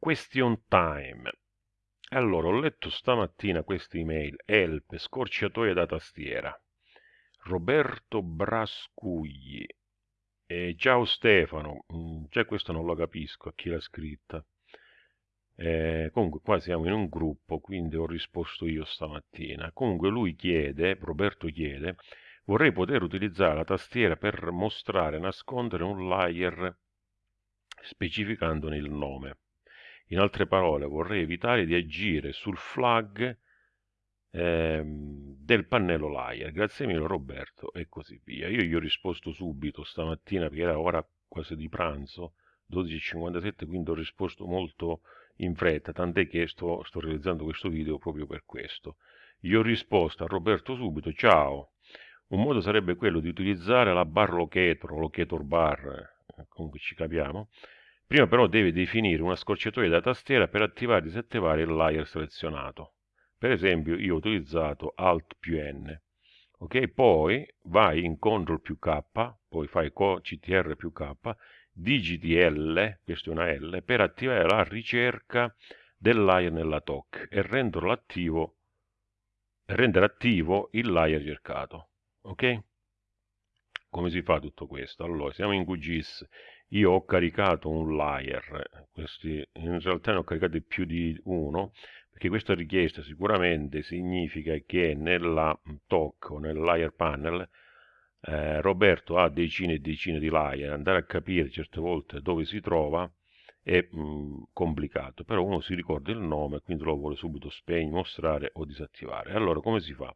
Question time. Allora, ho letto stamattina questa email, help, scorciatoia da tastiera. Roberto Brascugli. E ciao Stefano, mm, già questo non lo capisco a chi l'ha scritta. Eh, comunque qua siamo in un gruppo, quindi ho risposto io stamattina. Comunque lui chiede, Roberto chiede, vorrei poter utilizzare la tastiera per mostrare e nascondere un layer specificandone il nome. In altre parole, vorrei evitare di agire sul flag ehm, del pannello layer. Grazie mille Roberto e così via. Io gli ho risposto subito stamattina perché era ora quasi di pranzo, 12.57, quindi ho risposto molto in fretta, tant'è che sto, sto realizzando questo video proprio per questo. Gli ho risposto a Roberto subito, ciao, un modo sarebbe quello di utilizzare la bar locator, locator bar, eh, comunque ci capiamo, Prima però devi definire una scorciatoia da tastiera per attivare e disattivare il layer selezionato. Per esempio io ho utilizzato Alt più N. Ok, poi vai in CTRL più K, poi fai CTR più K, digiti L, questa è una L, per attivare la ricerca del layer nella TOC e renderlo attivo, rendere attivo il layer cercato. Ok? Come si fa tutto questo? Allora, siamo in QGIS io ho caricato un layer, questi, in realtà ne ho caricati più di uno, perché questa richiesta sicuramente significa che nella TOC o nel layer panel eh, Roberto ha decine e decine di layer, andare a capire certe volte dove si trova è mh, complicato, però uno si ricorda il nome, quindi lo vuole subito spegnere, mostrare o disattivare. Allora, come si fa?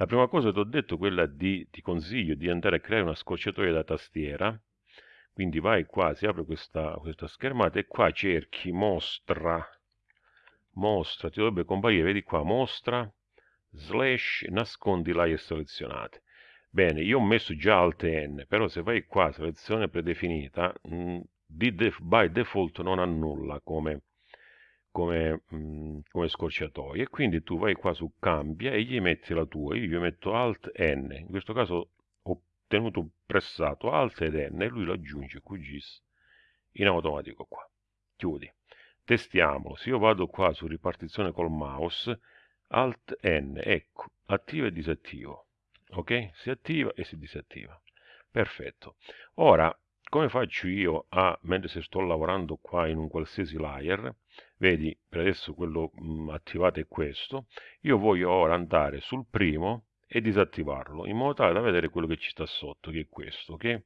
La prima cosa che ti ho detto è quella di, ti consiglio di andare a creare una scorciatoia da tastiera, quindi vai qua, si apre questa, questa schermata e qua cerchi mostra, mostra, ti dovrebbe comparire, vedi qua, mostra, slash, nascondi layer selezionate. Bene, io ho messo già Alt N, però se vai qua, selezione predefinita, mh, mm, di def by default non annulla come, come, mh, mm, come scorciatoia. E quindi tu vai qua su cambia e gli metti la tua. Io gli metto Alt N, in questo caso tenuto pressato Alt ed N e lui lo aggiunge QGIS in automatico qua. Chiudi. Testiamolo. Se io vado qua su ripartizione col mouse, Alt N, ecco, attivo e disattivo. Ok? Si attiva e si disattiva. Perfetto. Ora, come faccio io a, mentre se sto lavorando qua in un qualsiasi layer, vedi, per adesso quello mh, mm, attivato è questo, io voglio ora andare sul primo e disattivarlo in modo tale da vedere quello che ci sta sotto che è questo ok?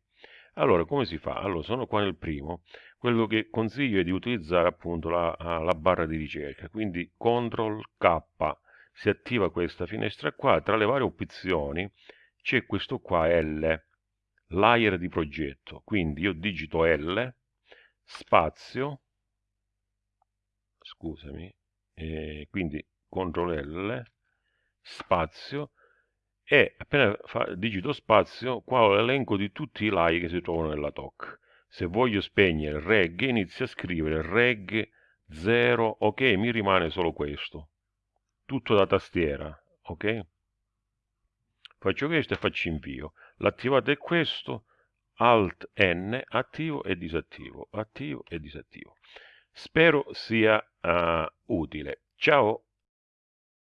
Allora come si fa? Allora sono qua nel primo. Quello che consiglio è di utilizzare appunto la, la barra di ricerca. Quindi CTRL K si attiva questa finestra qua tra le varie opzioni c'è questo qua L layer di progetto. Quindi io digito L spazio scusami eh, quindi CTRL L spazio e appena fa, digito spazio qua ho l'elenco di tutti i like che si trovano nella TOC se voglio spegnere reg inizio a scrivere reg 0 ok mi rimane solo questo. Tutto da tastiera ok faccio questo e faccio invio l'attivato è questo alt n attivo e disattivo attivo e disattivo. Spero sia uh, utile. Ciao